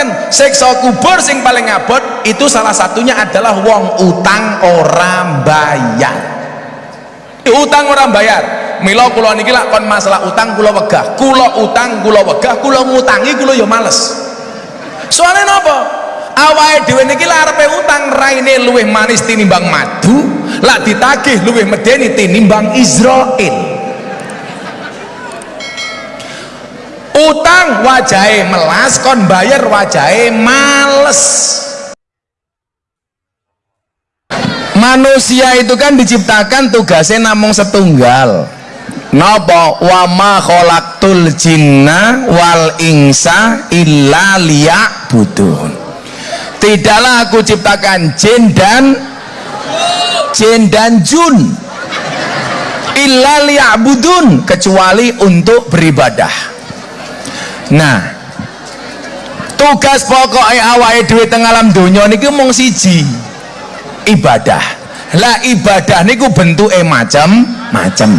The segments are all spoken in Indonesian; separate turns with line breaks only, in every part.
ngaturaken siksa kubur sing paling abot itu salah satunya adalah wong utang orang bayar utang orang bayar mila kula niki lak kon masalah utang kula wegah. Kula utang kula wegah. Kula ngutangi kula ya males. Soalnya napa? Awake dhewe niki larepe utang raine luwih manis tinimbang madu lak ditagih luwih medeni tinimbang Israel utang wajahe melas kon bayar wajahe males. Manusia itu kan diciptakan tugasnya namung setunggal. Napa? Wa ma khalaqtul jinna wal insa illa liya'budun. Tidaklah aku ciptakan jin dan jin dan jun illa liya'budun kecuali untuk beribadah nah tugas pokoknya awake duit teng alam dunia niki mung siji ibadah. Lah ibadah niku bentuke macam-macam.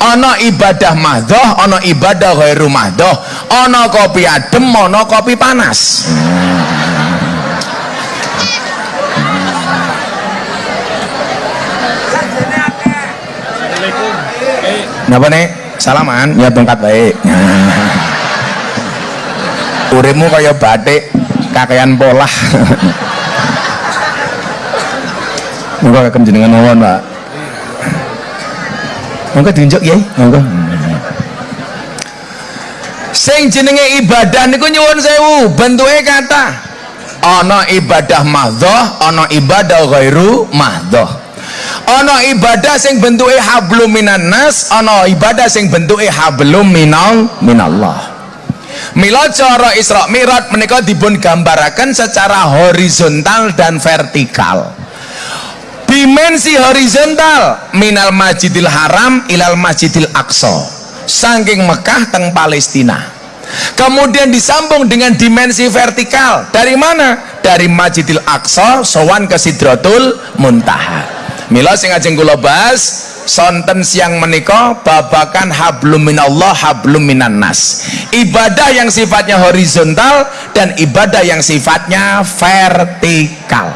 Ana ibadah mahdoh ana ibadah ghairu mahdoh ana kopi adem ana kopi panas. Napa nih? Salaman, ya tongkat baik. Urimu kaya batik, kakean polah. Muga akan jenengan mawon, Pak. Monggo diunjuk ya, monggo. Sing jenenge ibadah niku nyuwun sewu, bentuke kata ana ibadah mahdhah, ana ibadah ghairu mahdhah. Ana ibadah sing bentuke hablum minan nas, ana ibadah sing bentuke hablum minal minallah. Mila cara Isra Mi'raj menika dipun gambaraken secara horizontal dan vertikal. Dimensi horizontal minal masjidil haram ilal masjidil aqsa saking Mekah teng Palestina. Kemudian disambung dengan dimensi vertikal dari mana? dari masjidil aqsa sowan ke sidratul muntaha. Mila sing ajeng kula bahas sonten siang menika babakan hablum minallah hablum minan nas ibadah yang sifatnya horizontal dan ibadah yang sifatnya vertikal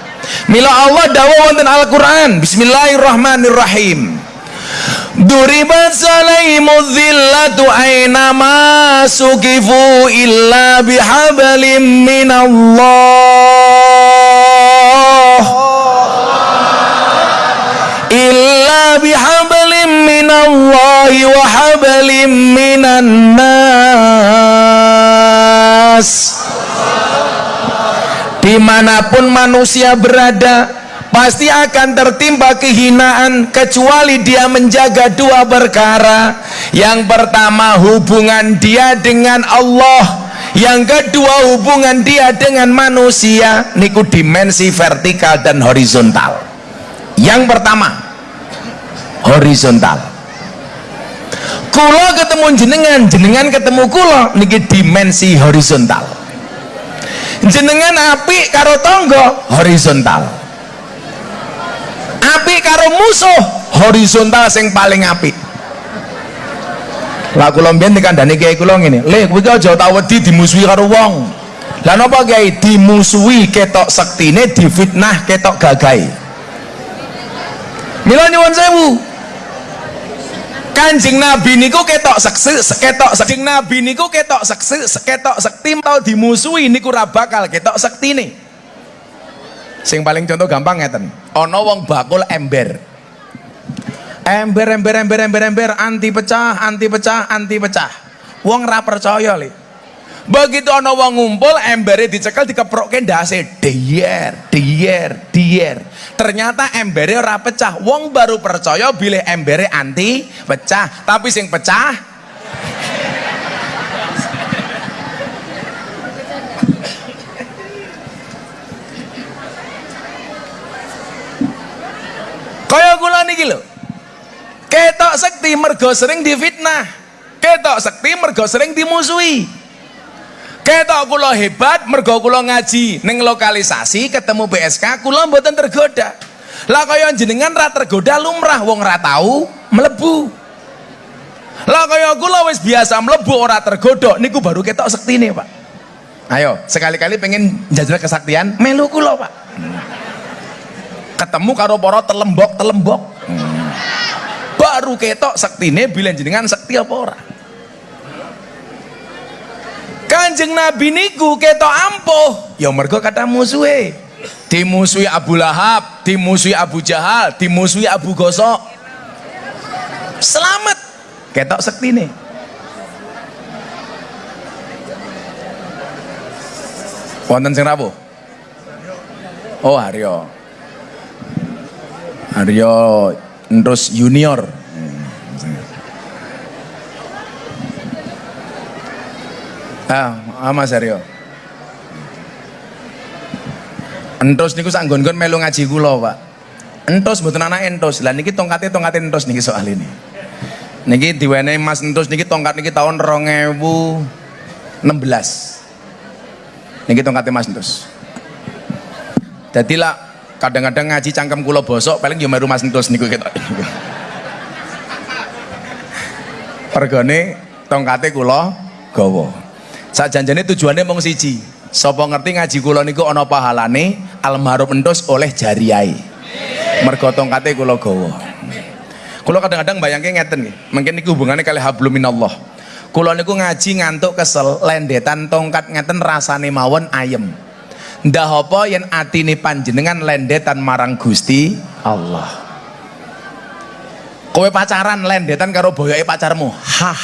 Mila Allah dawuh wonten Al-Qur'an. Bismillahirrahmanirrahim. Duribat salaimu dhillatu aina ma sukifu illa bihablim minallah illa bihablim minallahi wa hablim minan nas di mana pun manusia berada pasti akan tertimpa kehinaan kecuali dia menjaga dua perkara. Yang pertama hubungan dia dengan Allah. Yang kedua hubungan dia dengan manusia. Niku dimensi vertikal dan horizontal. Yang pertama horizontal. Kulo ketemu jenengan jenengan ketemu kulo niki dimensi horizontal. Jenengan api karo tonggo horizontal. Api karo musuh horizontal sing paling api lah kula mbiyen dikandani kiai kula ngene le kowe aja tau wedi dimusuhi karo wong. Lah napa kiai? Dimusuhi ketok sektine difitnah ketok gagahe. Mila nyuwun sewu Kanjeng Nabi niku ketok seksi, ketok sekti Nabi niku ketok seksi, ketok sekti tau dimusuhi niku ora bakal ketok sektine. Sing paling contoh gampang ngeten. Ana wong bakul ember. Ember ember ember ember ember anti pecah, anti pecah, anti pecah. Wong ra percaya li. Begitu ana wong ngumpul embere dicekel dikeprokke ndase dier, dier, dier. Ternyata embere ora pecah. Wong baru percaya bilih embere anti pecah, tapi sing pecah Kaya kula niki lho. Ketok sekti mergo sering difitnah. Ketok sekti mergo sering dimusuhi ketok kula hebat mergo kula ngaji. Ning lokalisasi ketemu BSK kula mboten tergoda. Lah kaya jenengan ra tergoda lumrah wong ra tahu mlebu. Lah kaya kula wis biasa mlebu ora tergoda. Niku baru ketok sektine Pak. Ayo sekali-kali pengen jajal kesaktian melu kula pak. Ketemu karo para telembok telembok baru ketok sektine bilang jenengan sekti apa ora kanjeng nabi niku ketok ampuh. Ya mergo kata musuhe. Dimusuhi Abu Lahab dimusuhi Abu Jahal dimusuhi Abu Gosok. Selamat. Ketok sektine. Wonten sing rawuh oh Haryo Haryo terus junior. Ah Mas Haryo entos niku sak nggon melu ngaji kula Pak entos mboten anak entos lah niki tongkate tongkate entos niki soal ini niki diwenehi Mas entos niki tongkat niki tahun 2016 Niki tongkate Mas Entus. Dadi lah kadang-kadang ngaji cangkem kula bosok paling yo meru Mas Entus niku ketok. Pergone tongkate kula gawa. Sakjanjane tujuannya mung siji. Sapa ngerti ngaji kula niku ana pahalane almarhum Entus oleh jariai. Mergo tongkate kula gawa. Kula kadang-kadang bayangke ngeten nggih. Mungkin niku hubungannya kali hablum minallah kula niku ngaji ngantuk kesel lendetan tongkat ngeten rasane mawon ayem ndah apa yen atine panjenengan lendetan marang Gusti Allah kowe pacaran lendetan karo boyoke pacarmu hah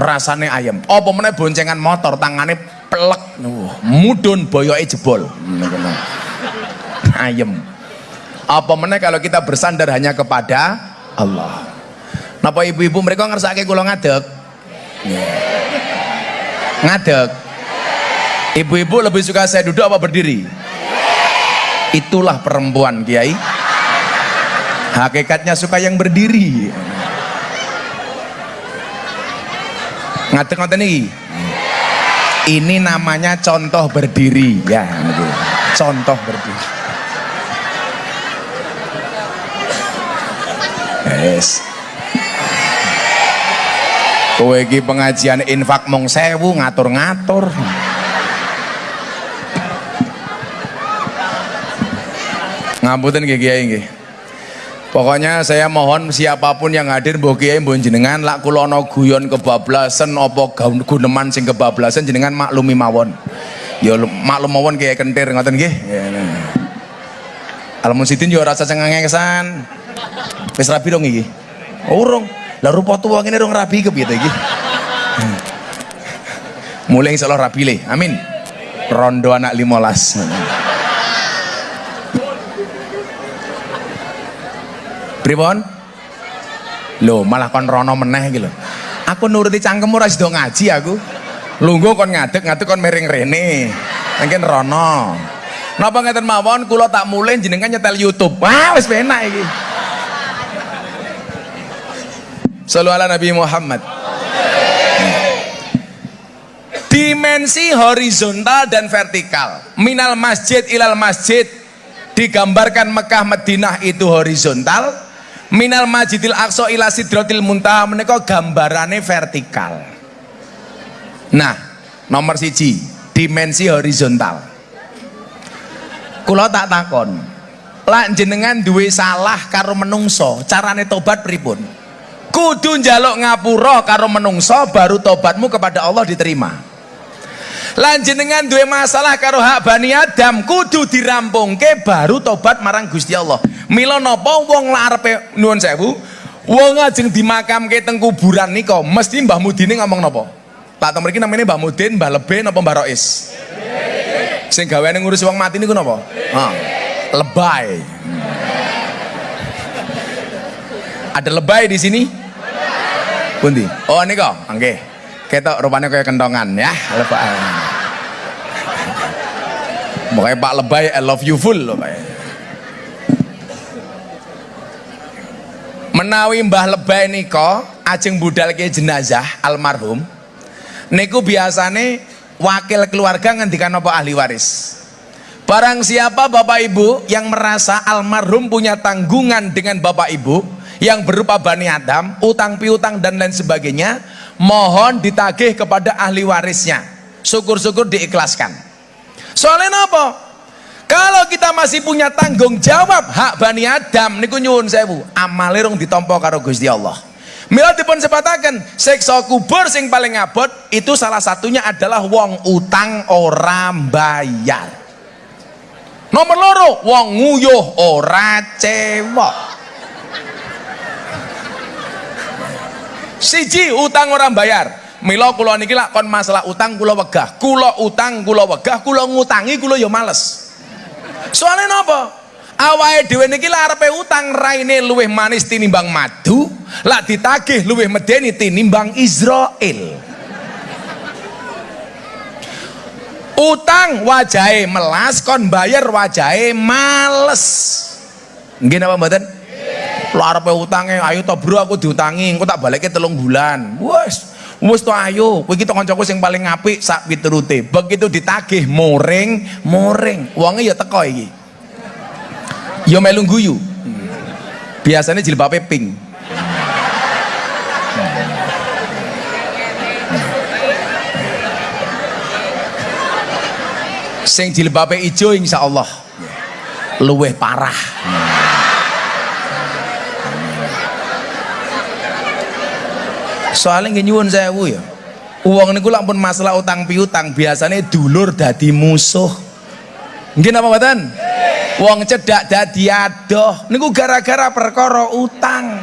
rasane ayem. Apa meneh boncengan motor tangane plek mudun boyoke jebol. Ayem. Apa meneh kalau kita bersandar hanya kepada Allah? Napa ibu-ibu mereka ngersake kula ngadeg? ngadeg. Ibu-ibu lebih suka saya duduk apa berdiri? Itulah perempuan kiai. Hakikatnya suka yang berdiri ngadeg ngoten iki? Ini namanya contoh berdiri. Ya contoh berdiri. Yes. Kowe iki pengajian infak mong sewu ngatur-ngatur. Ngapunten nggih nggih Pokoknya saya mohon siapa pun yang hadir mbok kiai mbok jenengan lak kula ana guyon kebablasan apa guneman sing kebablasan jenengan maklumi mawon. Ya maklum mawon kiai kentir ngoten nggih. Ya, Al Musidin yo rasa cengengesan. Wis rapi dong iki. Urung lah rupa tua ini dong rapi ke piye iki mulai insyaallah rapi le amin rondo anak limolas pripun? Lo malah kon rono meneh gitu aku nuruti cangkem ora sida ngaji aku. Lungguh kon ngadeg ngadeg kon miring rene. Mungkin rono. Napa ngeten mawon kula tak mulai jenengan nyetel YouTube. Wah wis penak iki. Sallu ala Nabi Muhammad. Dimensi horizontal dan vertikal. Minal masjid ilal masjid. Digambarkan Mekah Madinah itu horizontal. Minal Masjidil Aqsa ila Sidratil Muntaha menika gambarane vertikal. Nah, nomor siji, dimensi horizontal. Kula tak takon, lak jenengan duwe salah karo menungso, carane tobat pripun? kudu njaluk ngapura karo menungso baru tobatmu kepada Allah diterima lanjenengan duwe masalah karo hak Bani Adam kudu dirampungke baru tobat marang Gusti Allah mila napa wong larepe nuwun sewu? Wong ajeng dimakamke teng kuburan nika mesti Mbah Mudine ngomong napa? Tak teng mriki namanya Mbah Mudin Mbah Lebe napa Mbah Rois? Sing gaweane ngurus wong mati niku napa? Ah, lebay ada lebay di sini? Pundi? Oh kok, nggih. Ketok rupanya kayak kentongan ya, lebay. Pokoknya Pak Lebay I love you full loh Pak. Menawi Mbah Lebay niko ajeng budal ke jenazah almarhum niku biasane wakil keluarga ngendikan apa ahli waris. Barang siapa Bapak Ibu yang merasa almarhum punya tanggungan dengan Bapak Ibu, yang berupa Bani Adam, utang piutang dan lain sebagainya, mohon ditagih kepada ahli warisnya. syukur-syukur diikhlaskan soalnya apa kalau kita masih punya tanggung jawab hak Bani Adam niku nyuwun sewu amale rong ditampa karo Gusti Allah Mila dipun sebataken siksa kubur sing paling abot itu salah satunya adalah wong utang ora bayar. Nomor loro wong nguyuh ora cewek. Siji utang orang bayar. Mila kula niki lak kon masalah utang kula wegah. Kula utang kula wegah, kula ngutangi kula ya males. Soalnya napa? awake dhewe niki lak arepe utang raine luwih manis tinimbang madu lak ditagih luwih medeni tinimbang Israel utang wajahe melas kon bayar wajahe males. Nggih napa mboten? Lak arepe utange ayo to bro aku diutangi engko tak balike telung bulan. Wes wis to ayo kowe iki kancaku sing paling apik sak piturute. Begitu ditagih moring moring. Wonge ya teko iki. Yo melu guyu biasanya jilbabnya pink. Sing jilbabnya hijau insya Allah. Luweh parah soalnya nggak nyuwun sewu ya. Uang ini pun masalah utang piutang biasanya dulur dadi musuh. Mungkin apa badan wong cedak dadi adoh niku gara-gara perkara utang.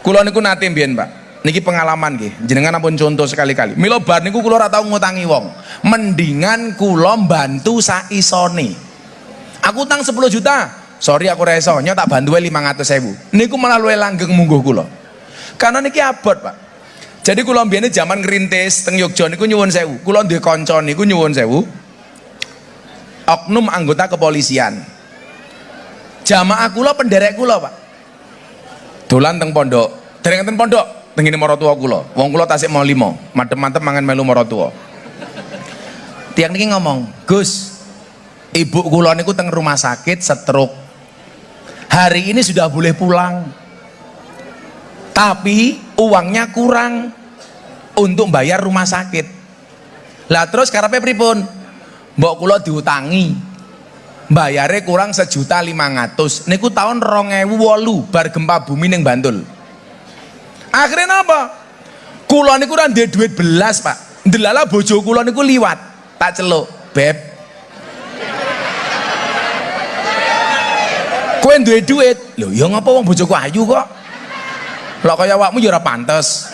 Kula niku nate mbiyen Pak. Niki pengalaman nggih. Jenengan ampun contoh sekali-kali. Mila bar niku kula ora tau ngutangi wong. Mendingan kula bantu saisone. Aku utang 10 juta. Sorry aku reso nyo tak bantu 500 sewu. Niku malah luwe langgeng mungguh kula karena niki abot Pak. Jadi kula zaman ngerintis teng Yogyakarta niku nyuwun sewu. Kula duwe kanca niku nyuwun sewu. Oknum anggota kepolisian. Jamaah kula penderek kula pak. Dolan teng pondok. Dereng teng pondok teng ini tua kula. Wong kula tasik mau limo madem-madem mangan melu tua tiang niki ngomong Gus ibu kula niku teng rumah sakit stroke hari ini sudah boleh pulang tapi uangnya kurang untuk bayar rumah sakit. Lah terus karepe pripun? Mbok kula diutangi. Bayare kurang sejuta lima ratus. Niku tahun rongewu wolu bar gempa bumi neng Bantul. Akhirnya apa kula niku ora duit belas pak. Ndelala bojo kula niku liwat. Tak celuk beb. Kowe duwe duit? Lho ya ngapa wong bojoku ayu kok lho kaya awakmu ya ora pantes.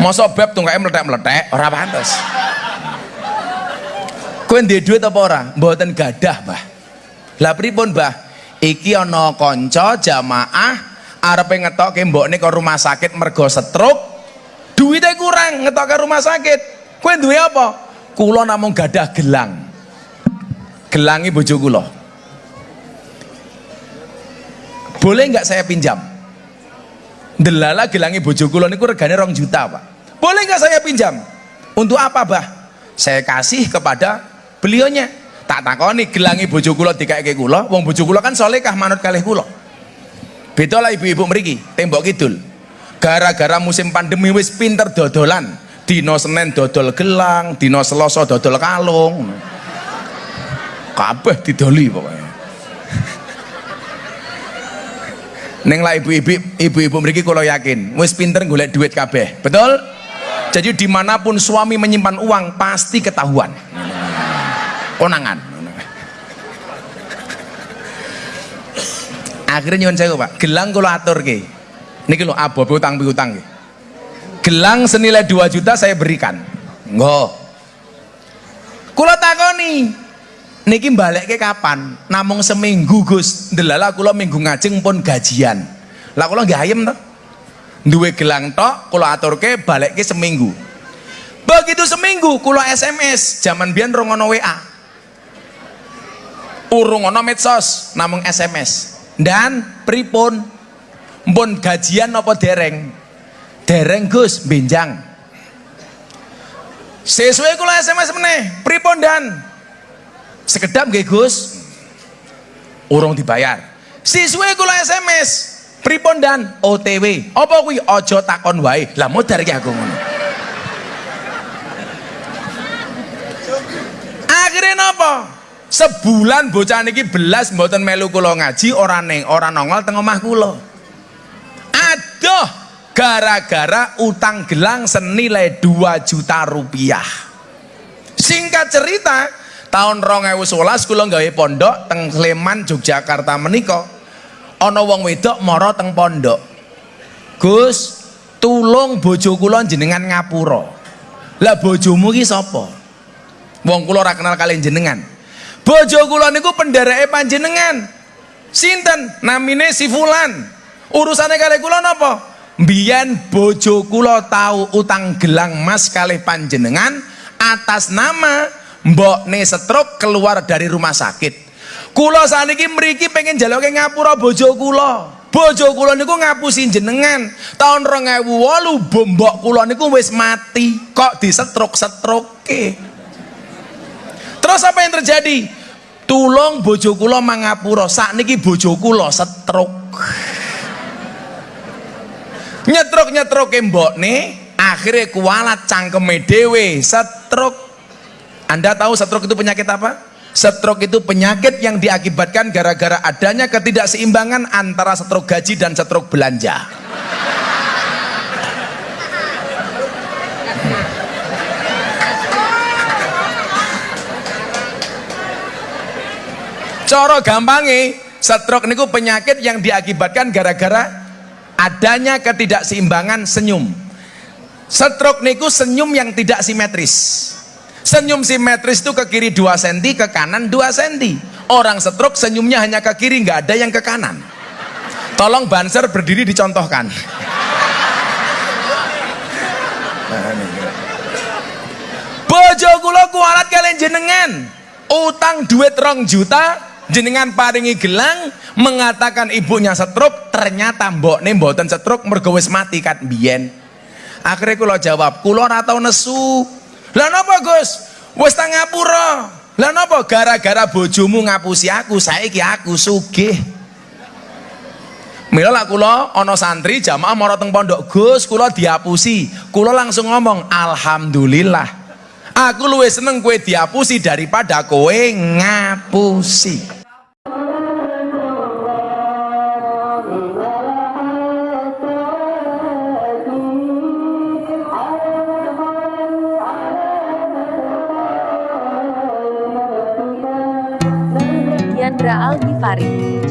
Masa beb tungkae meletek-meletek ora pantes. Kowe ndek duit apa ora? Mboten gadah Mbah. Lah pripun Mbah? Iki ana kanca jamaah arepe ngetokke mbokne ke rumah sakit mergo stroke duitnya kurang ngetokke rumah sakit. Kowe duwe apa? Kula namung gadah gelang. Gelangi bojo kula. Boleh nggak saya pinjam delala gelangi bojo kula niku regane rong juta pak. Boleh nggak saya pinjam? Untuk apa bah? Saya kasih kepada beliaunya. Tak takoni gelangi bojo kula dikake kula. Wong bojo kula kan solehkah manut kalih kula? Beda lah ibu-ibu mriki tembok kidul. Gara-gara musim pandemi wis pinter dodolan. Dino Senin dodol gelang dino Selasa dodol kalung. Kabeh didoli pokoknya Neng lah ibu-ibu ibu-ibu mriki kula yakin wis pinter golek duit kabeh. Betul? Jadi di mana pun suami menyimpan uang pasti ketahuan. Konangan. Akhirnya nyuwun saya pak. Gelang kalau atur ke niki lo abo utang utang ke gelang senilai 2 juta saya berikan. Enggak kula takoni niki balik ke kapan? Namung seminggu gus. Delala kula minggu ngajeng pun gajian. Lah kula nggak ayem toh duwe gelang tok kula ke balik ke seminggu. Begitu seminggu kula SMS zaman biyen rongono WA urung ana medsos namung SMS dan pripun? Pun gajian apa dereng? Dereng Gus benjang. Sesuai kula SMS meneh. Pripun dan sekedap nggih Gus? Urung dibayar. Siswe kula SMS pripun dan? OTW apa kuwi? Aja takon wae. Lah modar iki aku ngono. Akhirnya napa? Sebulan bocah niki belas mboten melu kula ngaji ora neng ora nongol teng omah kula. Aduh gara-gara utang gelang senilai 2 juta rupiah. Singkat cerita tahun 2011 kula gawe pondok teng Sleman Yogyakarta menika. Ana wong wedok mara teng pondok. Gus tulung bojo kula jenengan ngapura. Lah bojomu ki sapa? Wong kula ora kenal kalian jenengan bojo kula niku pendereke panjenengan. Sinten? Namine si fulan. Urusane kali kula napa? Mbiyen bojo kula tahu utang gelang mas kalih panjenengan atas nama mbok ne stroke keluar dari rumah sakit. Kula saniki mriki pengen jaloke ngapura bojo kula. Bojo kula niku ngapusi jenengan. Tahun 2008 bombok kula niku wis mati. Kok di stroke stroke terus apa yang terjadi? Tulung bojo kula mangapura sakniki bojo kula stroke nyetruk nyetruk mbok ne akhirnya kualat cangkeme dewe stroke anda tahu stroke itu penyakit apa? Stroke itu penyakit yang diakibatkan gara-gara adanya ketidakseimbangan antara stroke gaji dan stroke belanja. Coro gampangnya, stroke niku penyakit yang diakibatkan gara-gara adanya ketidakseimbangan senyum. Stroke niku senyum yang tidak simetris Senyum simetris itu ke kiri 2 cm, ke kanan 2 cm. Orang stroke senyumnya hanya ke kiri, nggak ada yang ke kanan. Tolong banser berdiri dicontohkan. Bojo kula kualat kalian jenengan. Utang duit rong juta, jenengan paringi gelang mengatakan ibunya stroke, ternyata mbok nih mboten stroke mergo mati kat biyen. Akhirnya kula jawab, kula ora tau nesu lah napa Gus? Wis tang ngapura. Lah napa gara-gara bojomu ngapusi aku, saiki aku sugih. Mila lah kula ana santri jamaah mara teng pondok Gus, kula diapusi. Kula langsung ngomong, "Alhamdulillah." Aku luwih seneng kue diapusi daripada kowe ngapusi.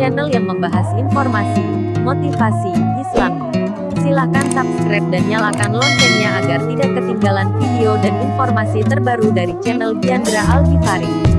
Channel yang membahas informasi, motivasi, Islam. Silahkan subscribe dan nyalakan loncengnya agar tidak ketinggalan video dan informasi terbaru dari channel Chandra Al Ghifari.